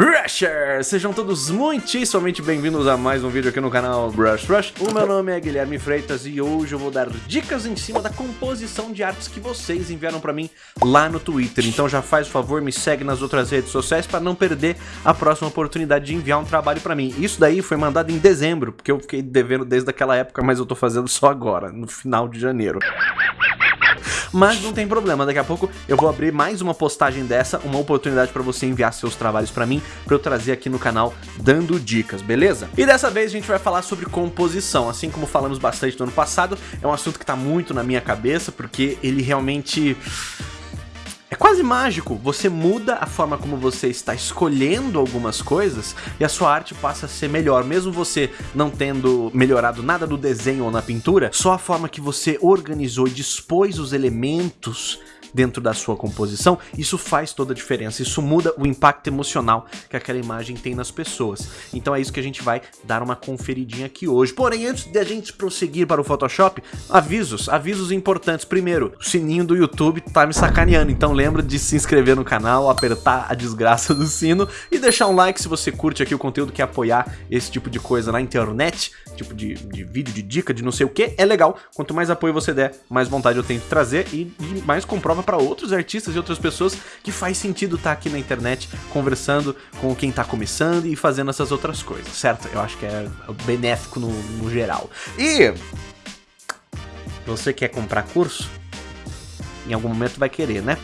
Rushers! Sejam todos muitíssimamente bem-vindos a mais um vídeo aqui no canal Brush Rush. O meu nome é Guilherme Freitas e hoje eu vou dar dicas em cima da composição de artes que vocês enviaram pra mim lá no Twitter. Então já faz o favor, me segue nas outras redes sociais para não perder a próxima oportunidade de enviar um trabalho pra mim. Isso daí foi mandado em dezembro, porque eu fiquei devendo desde aquela época, mas eu tô fazendo só agora, no final de janeiro. Mas não tem problema, daqui a pouco eu vou abrir mais uma postagem dessa, uma oportunidade para você enviar seus trabalhos para mim, para eu trazer aqui no canal dando dicas, beleza? E dessa vez a gente vai falar sobre composição, assim como falamos bastante no ano passado, é um assunto que tá muito na minha cabeça, porque ele realmente quase mágico, você muda a forma como você está escolhendo algumas coisas e a sua arte passa a ser melhor, mesmo você não tendo melhorado nada no desenho ou na pintura, só a forma que você organizou e dispôs os elementos dentro da sua composição, isso faz toda a diferença, isso muda o impacto emocional que aquela imagem tem nas pessoas. Então é isso que a gente vai dar uma conferidinha aqui hoje. Porém, antes de a gente prosseguir para o Photoshop, avisos, avisos importantes. Primeiro, o sininho do YouTube tá me sacaneando, então lembra de se inscrever no canal, apertar a desgraça do sino e deixar um like se você curte aqui o conteúdo, quer apoiar esse tipo de coisa na internet, tipo de, de vídeo, de dica, de não sei o que, é legal. Quanto mais apoio você der, mais vontade eu tenho de trazer e, e mais comprova para outros artistas e outras pessoas que faz sentido estar tá aqui na internet conversando com quem está começando e fazendo essas outras coisas, certo? Eu acho que é benéfico no, no geral. E você quer comprar curso? Em algum momento vai querer, né?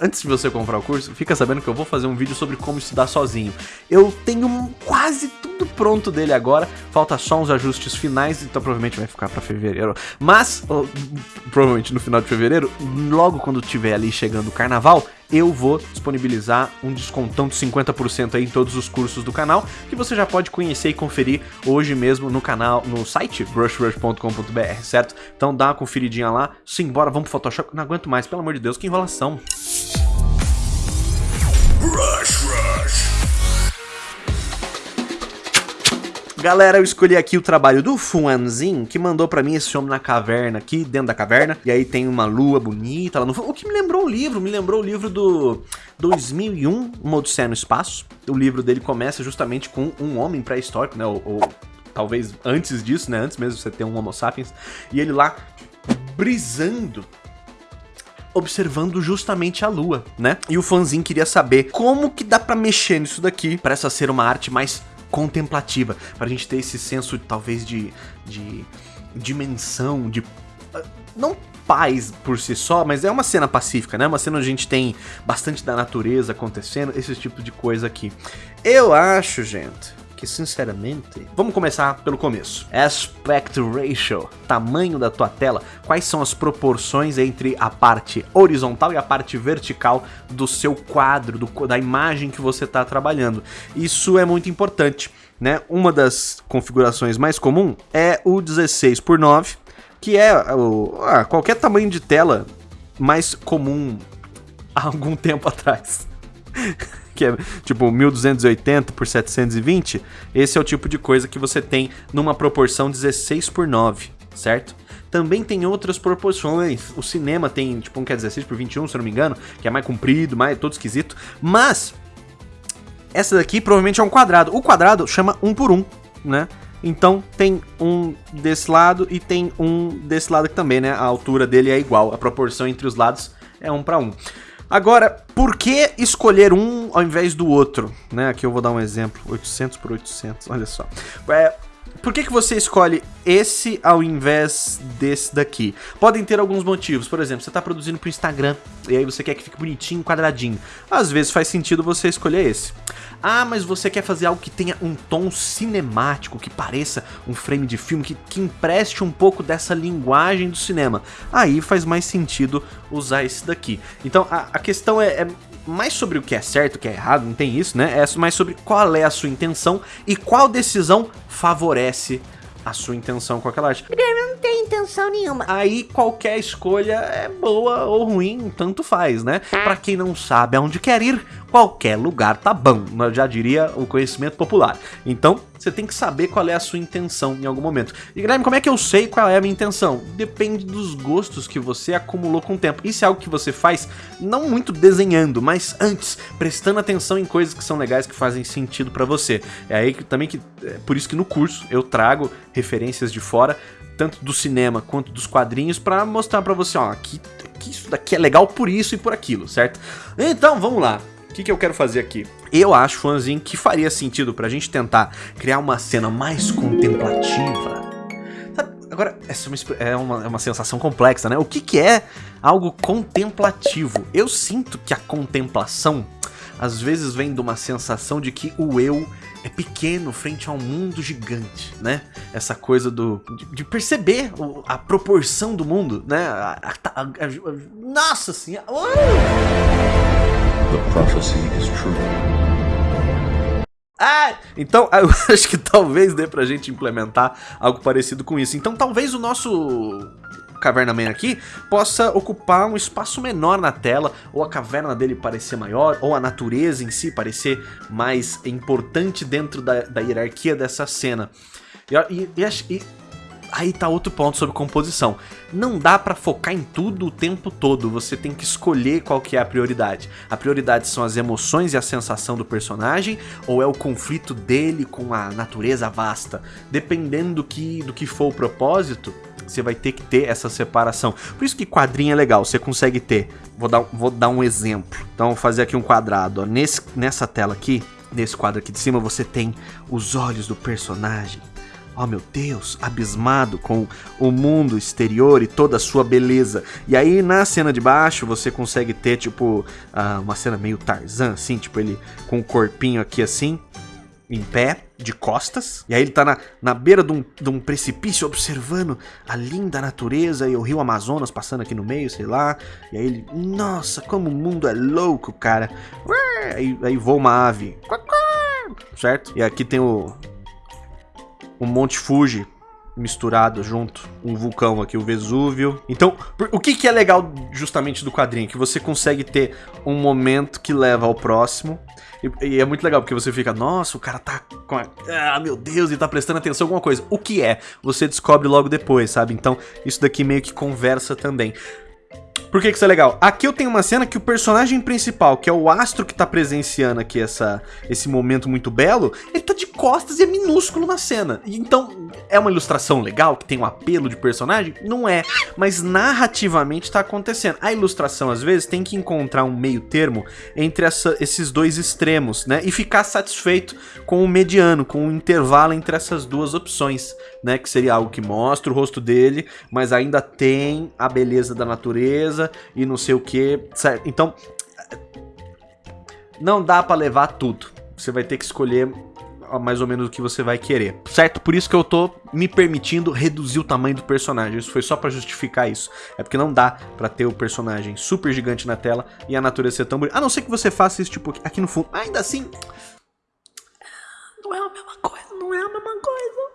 Antes de você comprar o curso, fica sabendo que eu vou fazer um vídeo sobre como estudar sozinho. Eu tenho quase tudo pronto dele agora, falta só uns ajustes finais, então provavelmente vai ficar para fevereiro. Mas, provavelmente no final de fevereiro, logo quando tiver ali chegando o carnaval, eu vou disponibilizar um descontão de 50% aí em todos os cursos do canal, que você já pode conhecer e conferir hoje mesmo no canal, no site brushrush.com.br, certo? Então dá uma conferidinha lá, simbora, vamos pro Photoshop, não aguento mais, pelo amor de Deus, que enrolação. Rush, Galera, eu escolhi aqui o trabalho do Fuanzin, que mandou pra mim esse homem na caverna aqui, dentro da caverna. E aí tem uma lua bonita lá no fundo. O que me lembrou o livro, me lembrou o livro do 2001, Uma Odisseia no Espaço. O livro dele começa justamente com um homem pré-histórico, né, ou, ou talvez antes disso, né, antes mesmo de você ter um Homo sapiens. E ele lá brisando observando justamente a lua, né? E o fãzinho queria saber como que dá pra mexer nisso daqui para essa ser uma arte mais contemplativa, para a gente ter esse senso talvez de, de dimensão, de não paz por si só, mas é uma cena pacífica, né? Uma cena onde a gente tem bastante da natureza acontecendo, esse tipo de coisa aqui. Eu acho, gente, sinceramente... Vamos começar pelo começo. Aspect Ratio, tamanho da tua tela, quais são as proporções entre a parte horizontal e a parte vertical do seu quadro, do, da imagem que você está trabalhando. Isso é muito importante, né? Uma das configurações mais comum é o 16 por 9, que é ah, qualquer tamanho de tela mais comum há algum tempo atrás. que é tipo 1280 por 720, esse é o tipo de coisa que você tem numa proporção 16 por 9, certo? Também tem outras proporções. O cinema tem, tipo, um que é 16 por 21, se eu não me engano, que é mais comprido, mais todo esquisito. Mas essa daqui provavelmente é um quadrado. O quadrado chama 1 por 1, né? Então tem um desse lado e tem um desse lado aqui também, né? A altura dele é igual, a proporção entre os lados é 1 para 1. Agora, por que escolher um ao invés do outro? Né? Aqui eu vou dar um exemplo, 800 por 800, olha só. É, por que, que você escolhe esse ao invés desse daqui? Podem ter alguns motivos. Por exemplo, você está produzindo para o Instagram e aí você quer que fique bonitinho, quadradinho. Às vezes faz sentido você escolher esse. Ah, mas você quer fazer algo que tenha um tom cinemático, que pareça um frame de filme, que, que empreste um pouco dessa linguagem do cinema. Aí faz mais sentido usar esse daqui. Então a, a questão é, é mais sobre o que é certo, o que é errado, não tem isso, né? É mais sobre qual é a sua intenção e qual decisão favorece a sua intenção com aquela arte. Guilherme, intenção nenhuma. Aí qualquer escolha é boa ou ruim, tanto faz, né? Pra quem não sabe aonde quer ir, qualquer lugar tá bom, já diria o conhecimento popular. Então, você tem que saber qual é a sua intenção em algum momento. E Guilherme, como é que eu sei qual é a minha intenção? Depende dos gostos que você acumulou com o tempo. Isso é algo que você faz não muito desenhando, mas antes, prestando atenção em coisas que são legais, que fazem sentido para você. É aí que também que é por isso que no curso eu trago referências de fora, tanto do cinema quanto dos quadrinhos, para mostrar para você, ó, que, que isso daqui é legal por isso e por aquilo, certo? Então, vamos lá. O que, que eu quero fazer aqui? Eu acho, fãzinho, que faria sentido pra gente tentar criar uma cena mais contemplativa. Agora, essa é uma, é uma sensação complexa, né? O que, que é algo contemplativo? Eu sinto que a contemplação, às vezes, vem de uma sensação de que o eu é pequeno frente a um mundo gigante, né? Essa coisa do de, de perceber o, a proporção do mundo, né? A, a, a, nossa senhora! The prophecy is true. Ah, então eu acho que talvez dê pra gente implementar algo parecido com isso. Então talvez o nosso Caverna Man aqui possa ocupar um espaço menor na tela, ou a caverna dele parecer maior, ou a natureza em si parecer mais importante dentro da, da hierarquia dessa cena. E, e, e, aí tá outro ponto sobre composição. Não dá pra focar em tudo o tempo todo, você tem que escolher qual que é a prioridade. A prioridade são as emoções e a sensação do personagem, ou é o conflito dele com a natureza vasta. Dependendo do que, do que for o propósito, você vai ter que ter essa separação. Por isso que quadrinho é legal, você consegue ter. Vou dar, vou dar um exemplo. Então, vou fazer aqui um quadrado. Ó. Nesse, nessa tela aqui, nesse quadro aqui de cima, você tem os olhos do personagem oh meu Deus, abismado com o mundo exterior e toda a sua beleza. E aí na cena de baixo você consegue ter tipo uh, uma cena meio Tarzan, assim, tipo ele com o corpinho aqui assim, em pé, de costas. E aí ele tá na, na beira de um, de um precipício observando a linda natureza e o rio Amazonas passando aqui no meio, sei lá. E aí ele, nossa, como o mundo é louco, cara. Aí, aí voa uma ave. Certo? E aqui tem o, o Monte Fuji misturado junto, um vulcão aqui, o Vesúvio. Então, o que, que é legal justamente do quadrinho? Que você consegue ter um momento que leva ao próximo. E, e é muito legal, porque você fica, nossa, o cara tá com a... Ah, meu Deus, ele tá prestando atenção alguma coisa. O que é? Você descobre logo depois, sabe? Então, isso daqui meio que conversa também. Por que, que isso é legal? Aqui eu tenho uma cena que o personagem principal, que é o astro que tá presenciando aqui essa, esse momento muito belo, ele tá de costas e é minúsculo na cena. Então, é uma ilustração legal, que tem um apelo de personagem? Não é, mas narrativamente tá acontecendo. A ilustração, às vezes, tem que encontrar um meio termo entre essa, esses dois extremos, né? E ficar satisfeito com o mediano, com o intervalo entre essas duas opções, né? Que seria algo que mostra o rosto dele, mas ainda tem a beleza da natureza e não sei o que? Então, não dá para levar tudo. Você vai ter que escolher mais ou menos o que você vai querer, certo? Por isso que eu tô me permitindo reduzir o tamanho do personagem, isso foi só pra justificar isso. É porque não dá pra ter o personagem super gigante na tela e a natureza ser tão bonita. A não ser que você faça isso, tipo, aqui no fundo. Ainda assim, não é a mesma coisa, não é a mesma coisa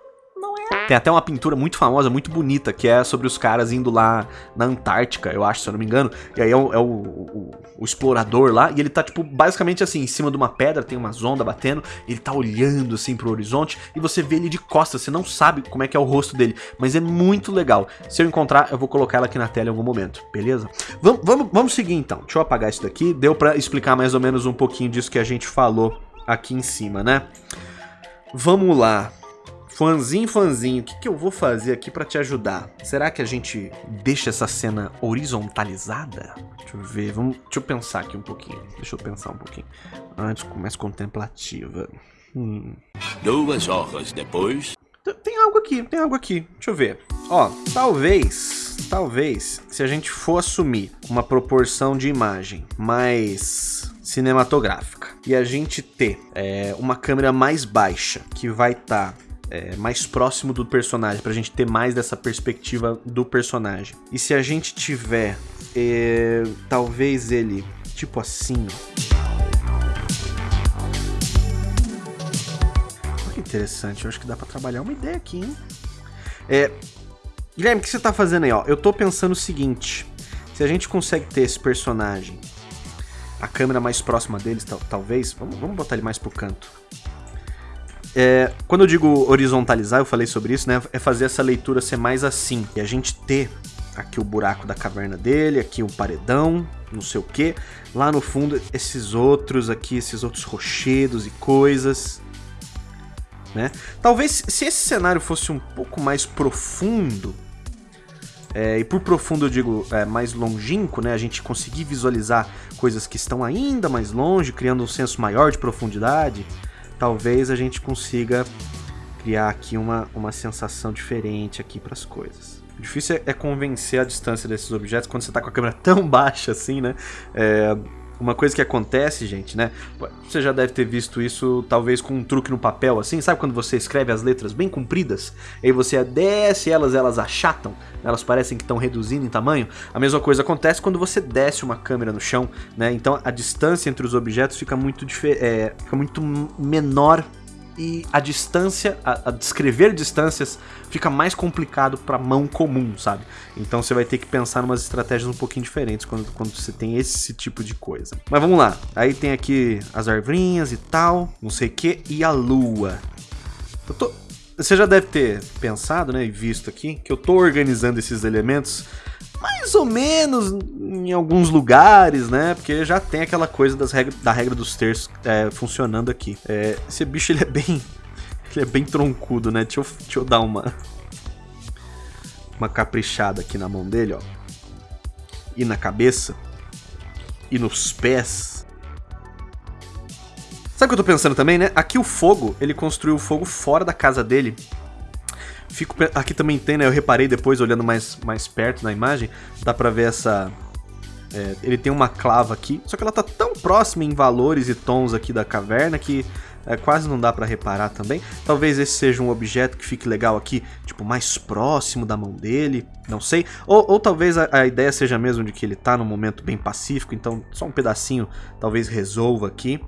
não é. Tem até uma pintura muito famosa, muito bonita, que é sobre os caras indo lá na Antártica, eu acho, se eu não me engano. E aí é o, é o, o, o explorador lá, e ele tá, tipo, basicamente assim, em cima de uma pedra, tem uma onda batendo, ele tá olhando, assim, pro horizonte, e você vê ele de costas, você não sabe como é que é o rosto dele, mas é muito legal. Se eu encontrar, eu vou colocar ela aqui na tela em algum momento, beleza? Vamos, vamos, vamos seguir então, deixa eu apagar isso daqui, deu pra explicar mais ou menos um pouquinho disso que a gente falou aqui em cima, né? Vamos lá. Fãzinho, fãzinho, o que, que eu vou fazer aqui pra te ajudar? Será que a gente deixa essa cena horizontalizada? Deixa eu ver, vamos, deixa eu pensar aqui um pouquinho. Deixa eu pensar um pouquinho. Antes, mais contemplativa. Hum. Duas horas depois... Tem algo aqui, tem algo aqui. Deixa eu ver. Ó, talvez, talvez, se a gente for assumir uma proporção de imagem mais cinematográfica e a gente ter é, uma câmera mais baixa que vai estar tá é, mais próximo do personagem, pra gente ter mais dessa perspectiva do personagem. E se a gente tiver, é, talvez ele, tipo assim... Olha que interessante, eu acho que dá pra trabalhar uma ideia aqui, hein? É, Guilherme, o que você tá fazendo aí, ó? Eu tô pensando o seguinte, se a gente consegue ter esse personagem, a câmera mais próxima deles, tal, talvez, vamos, vamos botar ele mais pro canto. É, quando eu digo horizontalizar, eu falei sobre isso, né? É fazer essa leitura ser mais assim. E a gente ter aqui o buraco da caverna dele, aqui um paredão, não sei o que. Lá no fundo, esses outros aqui, esses outros rochedos e coisas. Né? Talvez se esse cenário fosse um pouco mais profundo, é, e por profundo eu digo é, mais longínquo, né? A gente conseguir visualizar coisas que estão ainda mais longe, criando um senso maior de profundidade talvez a gente consiga criar aqui uma, uma sensação diferente aqui para as coisas. O difícil é, é, convencer a distância desses objetos quando você está com a câmera tão baixa assim, né? É, uma coisa que acontece, gente, né? Você já deve ter visto isso, talvez com um truque no papel, assim, sabe quando você escreve as letras bem compridas, aí você desce elas, elas achatam, elas parecem que estão reduzindo em tamanho? A mesma coisa acontece quando você desce uma câmera no chão, né? Então a distância entre os objetos fica muito, é, fica muito menor e a distância, a, a, descrever distâncias fica mais complicado para mão comum, sabe? Então você vai ter que pensar em umas estratégias um pouquinho diferentes quando, quando você tem esse tipo de coisa. Mas vamos lá, aí tem aqui as arvrinhas e tal, não sei o que, e a lua. Tô... Você já deve ter pensado, né, e visto aqui, que eu tô organizando esses elementos mais ou menos em alguns lugares, né? Porque já tem aquela coisa das regra, da regra dos terços é, funcionando aqui. É, esse bicho ele é bem. Ele é bem troncudo, né? Deixa eu, deixa eu dar uma. Uma caprichada aqui na mão dele, ó. E na cabeça. E nos pés. Sabe o que eu tô pensando também, né? Aqui o fogo, ele construiu o fogo fora da casa dele Fico, aqui também tem, né? Eu reparei depois, olhando mais, mais perto na imagem, dá pra ver essa... É, ele tem uma clava aqui, só que ela tá tão próxima em valores e tons aqui da caverna que é, quase não dá pra reparar também. Talvez esse seja um objeto que fique legal aqui, tipo, mais próximo da mão dele, não sei. Ou, ou talvez a, a, ideia seja mesmo de que ele tá num momento bem pacífico, então só um pedacinho talvez resolva aqui.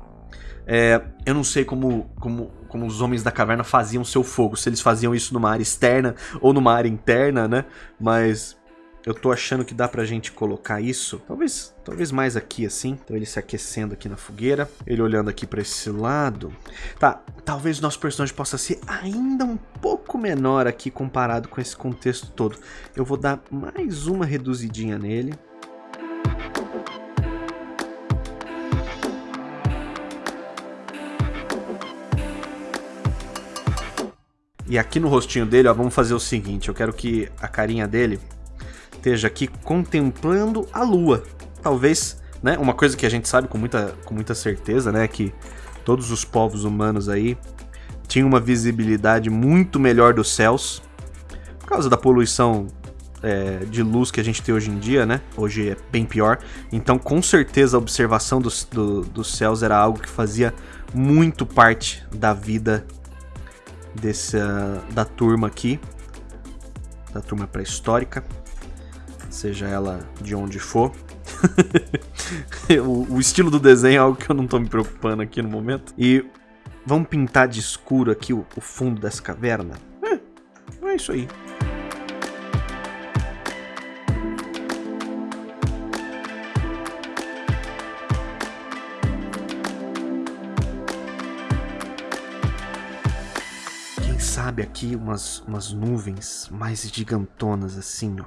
É, eu não sei como, como, como os homens da caverna faziam seu fogo, se eles faziam isso numa área externa ou numa área interna, né? Mas eu tô achando que dá pra gente colocar isso, talvez, talvez mais aqui assim. Então ele se aquecendo aqui na fogueira, ele olhando aqui pra esse lado. Tá, talvez o nosso personagem possa ser ainda um pouco menor aqui comparado com esse contexto todo. Eu vou dar mais uma reduzidinha nele. E aqui no rostinho dele, ó, vamos fazer o seguinte. Eu quero que a carinha dele esteja aqui contemplando a lua. Talvez, né? Uma coisa que a gente sabe com muita, com muita certeza, né? Que todos os povos humanos aí tinham uma visibilidade muito melhor dos céus. Por causa da poluição é, de luz que a gente tem hoje em dia, né? Hoje é bem pior. Então, com certeza, a observação dos, do, dos céus era algo que fazia muito parte da vida dessa, da turma aqui, da turma pré-histórica, seja ela de onde for. o, o, estilo do desenho é algo que eu não tô me preocupando aqui no momento. E vamos pintar de escuro aqui o, o fundo dessa caverna? É, é isso aí. Sabe, aqui umas, umas nuvens mais gigantonas assim, ó.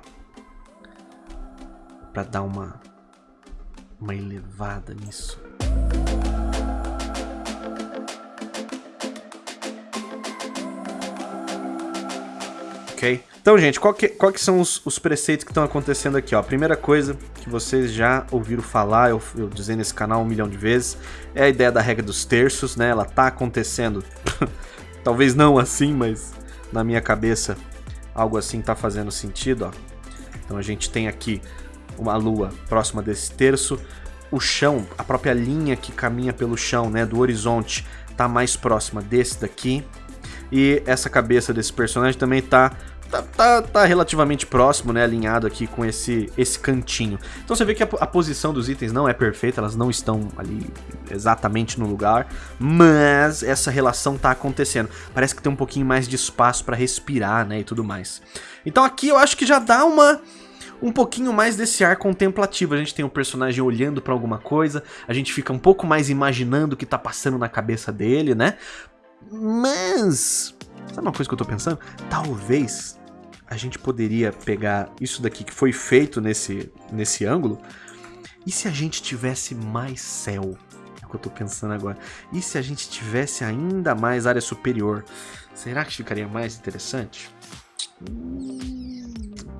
Pra dar uma, uma elevada nisso. Ok? Então, gente, qual que, qual que são os, os preceitos que estão acontecendo aqui? Ó? A primeira coisa que vocês já ouviram falar, eu, eu dizer nesse canal um milhão de vezes, é a ideia da regra dos terços, né? Ela tá acontecendo Talvez não assim, mas na minha cabeça algo assim tá fazendo sentido, ó. Então a gente tem aqui uma lua próxima desse terço, o chão, a própria linha que caminha pelo chão, né, do horizonte, tá mais próxima desse daqui. E essa cabeça desse personagem também tá tá, tá, tá, relativamente próximo, né, alinhado aqui com esse, esse cantinho. Então você vê que a, a, posição dos itens não é perfeita, elas não estão ali exatamente no lugar, mas essa relação tá acontecendo. Parece que tem um pouquinho mais de espaço para respirar, né, e tudo mais. Então aqui eu acho que já dá uma um pouquinho mais desse ar contemplativo. A gente tem o um personagem olhando para alguma coisa, a gente fica um pouco mais imaginando o que tá passando na cabeça dele, né? Mas, sabe uma coisa que eu tô pensando? Talvez a gente poderia pegar isso daqui que foi feito nesse, nesse ângulo, e se a gente tivesse mais céu? É o que eu tô pensando agora. E se a gente tivesse ainda mais área superior? Será que ficaria mais interessante?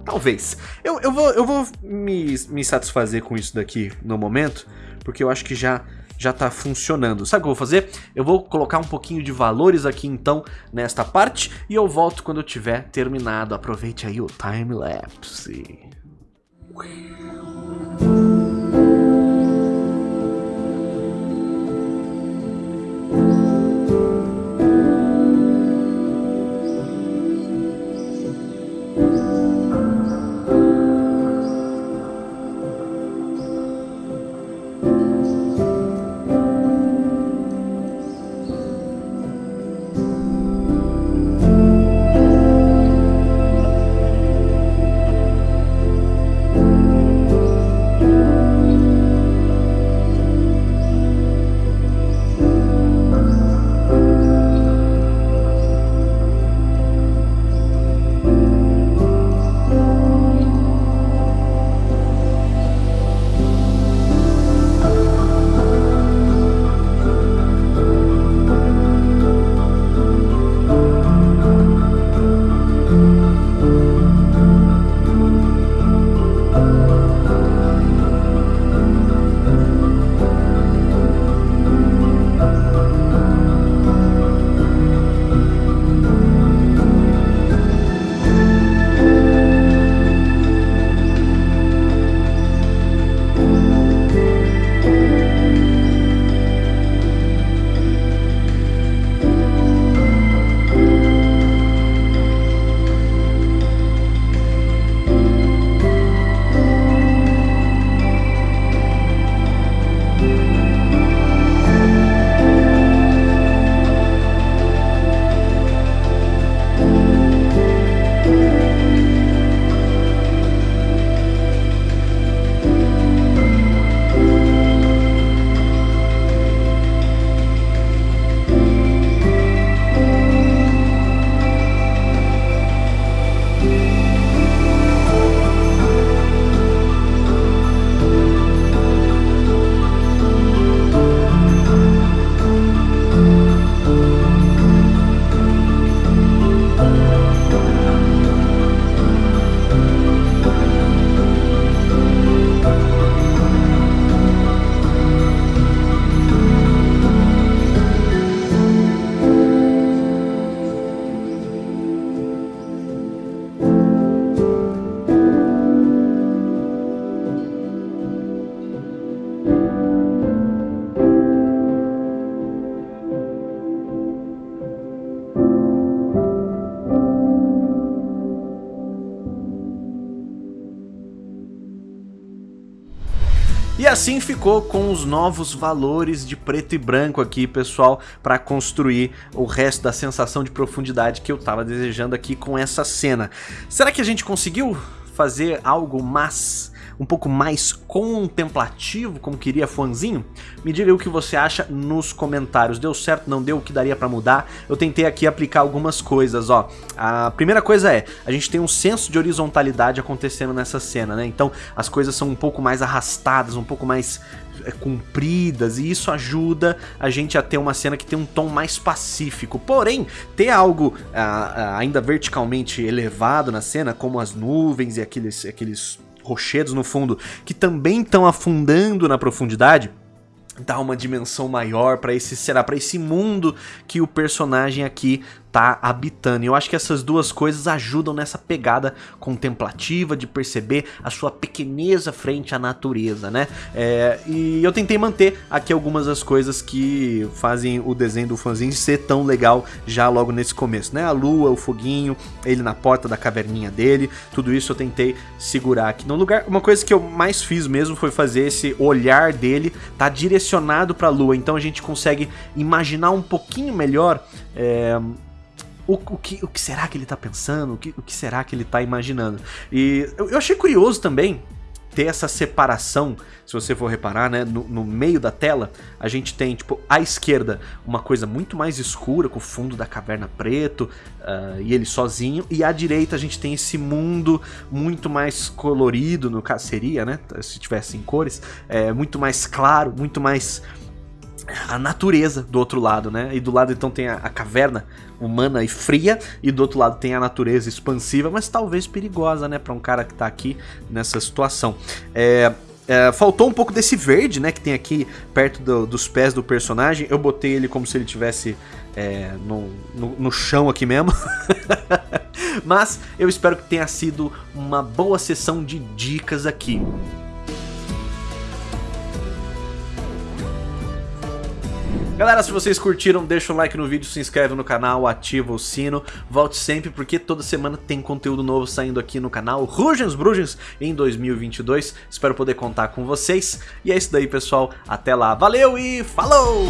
Talvez. Eu, eu vou, eu vou me, me satisfazer com isso daqui no momento, porque eu acho que já já tá funcionando. Sabe o que eu vou fazer? Eu vou colocar um pouquinho de valores aqui então nesta parte e eu volto quando eu tiver terminado. Aproveite aí o time-lapse. Assim ficou com os novos valores de preto e branco aqui, pessoal, para construir o resto da sensação de profundidade que eu estava desejando aqui com essa cena. Será que a gente conseguiu fazer algo mais um pouco mais contemplativo, como queria Fuanzinho? Me diga o que você acha nos comentários. Deu certo, não deu, o que daria pra mudar? Eu tentei aqui aplicar algumas coisas, ó. A primeira coisa é, a gente tem um senso de horizontalidade acontecendo nessa cena, né? Então as coisas são um pouco mais arrastadas, um pouco mais é, compridas e isso ajuda a gente a ter uma cena que tem um tom mais pacífico. Porém, ter algo ainda verticalmente elevado na cena, como as nuvens e aqueles, aqueles rochedos no fundo que também estão afundando na profundidade, dá uma dimensão maior para esse será para esse mundo que o personagem aqui tá habitando. E eu acho que essas duas coisas ajudam nessa pegada contemplativa de perceber a sua pequeneza frente à natureza, né? É, e eu tentei manter aqui algumas das coisas que fazem o desenho do fãzinho ser tão legal já logo nesse começo, né? A lua, o foguinho, ele na porta da caverninha dele, tudo isso eu tentei segurar aqui no lugar. Uma coisa que eu mais fiz mesmo foi fazer esse olhar dele tá direcionado para a lua, então a gente consegue imaginar um pouquinho melhor é, o, o, que, o que será que ele tá pensando, o que, o que será que ele tá imaginando. E eu, eu achei curioso também ter essa separação, se você for reparar, né, no, no, meio da tela, a gente tem, tipo, à esquerda, uma coisa muito mais escura, com o fundo da caverna preto, uh, e ele sozinho, e à direita a gente tem esse mundo muito mais colorido, no caso seria, né, se tivesse em cores, é, muito mais claro, muito mais a natureza do outro lado, né? E do lado então tem a, a, caverna humana e fria, e do outro lado tem a natureza expansiva, mas talvez perigosa, né? Pra um cara que tá aqui nessa situação. É, é, faltou um pouco desse verde, né? Que tem aqui perto do, dos pés do personagem. Eu botei ele como se ele tivesse é, no, no, no chão aqui mesmo. mas eu espero que tenha sido uma boa sessão de dicas aqui. Galera, se vocês curtiram, deixa um like no vídeo, se inscreve no canal, ativa o sino. Volte sempre, porque toda semana tem conteúdo novo saindo aqui no canal. Rugens Brugens em 2022. Espero poder contar com vocês. E é isso daí, pessoal. Até lá. Valeu e falou!